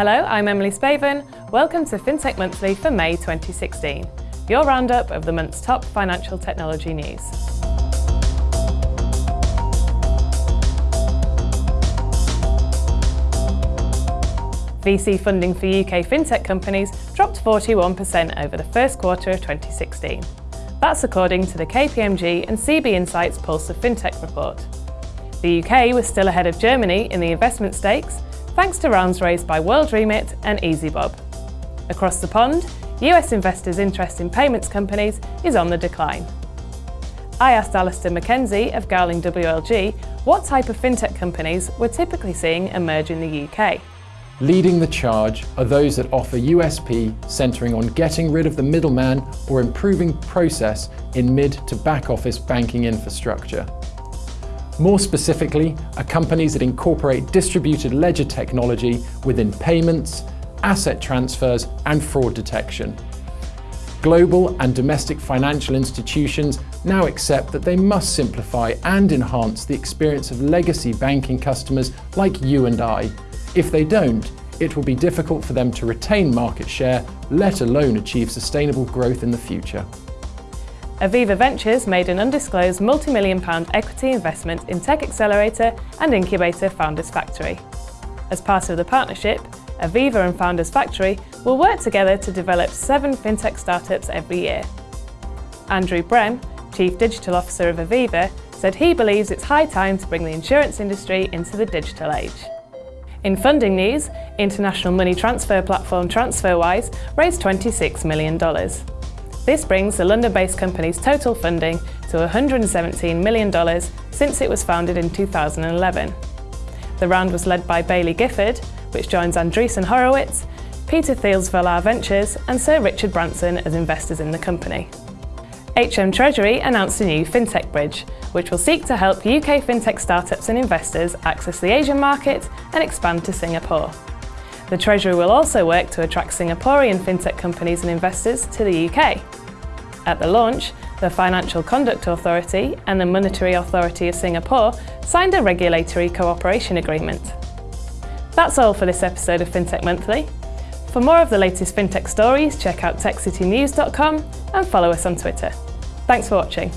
Hello, I'm Emily Spaven. Welcome to FinTech Monthly for May 2016, your roundup of the month's top financial technology news. VC funding for UK fintech companies dropped 41% over the first quarter of 2016. That's according to the KPMG and CB Insights Pulse of Fintech report. The UK was still ahead of Germany in the investment stakes, thanks to rounds raised by WorldRemit and EasyBob. Across the pond, US investors' interest in payments companies is on the decline. I asked Alistair McKenzie of Garling WLG what type of fintech companies we're typically seeing emerge in the UK. Leading the charge are those that offer USP centering on getting rid of the middleman or improving process in mid to back office banking infrastructure. More specifically, are companies that incorporate distributed ledger technology within payments, asset transfers and fraud detection. Global and domestic financial institutions now accept that they must simplify and enhance the experience of legacy banking customers like you and I if they don't, it will be difficult for them to retain market share, let alone achieve sustainable growth in the future. Aviva Ventures made an undisclosed multi-million pound equity investment in tech accelerator and incubator Founders Factory. As part of the partnership, Aviva and Founders Factory will work together to develop seven fintech startups every year. Andrew Brem, Chief Digital Officer of Aviva, said he believes it's high time to bring the insurance industry into the digital age. In funding news, international money transfer platform TransferWise raised $26 million. This brings the London-based company's total funding to $117 million since it was founded in 2011. The round was led by Baillie Gifford, which joins Andreessen Horowitz, Peter Thiel's Valar Ventures and Sir Richard Branson as investors in the company. HM Treasury announced a new FinTech Bridge, which will seek to help UK fintech startups and investors access the Asian market and expand to Singapore. The Treasury will also work to attract Singaporean fintech companies and investors to the UK. At the launch, the Financial Conduct Authority and the Monetary Authority of Singapore signed a regulatory cooperation agreement. That's all for this episode of FinTech Monthly. For more of the latest fintech stories, check out techcitynews.com and follow us on Twitter. Thanks for watching.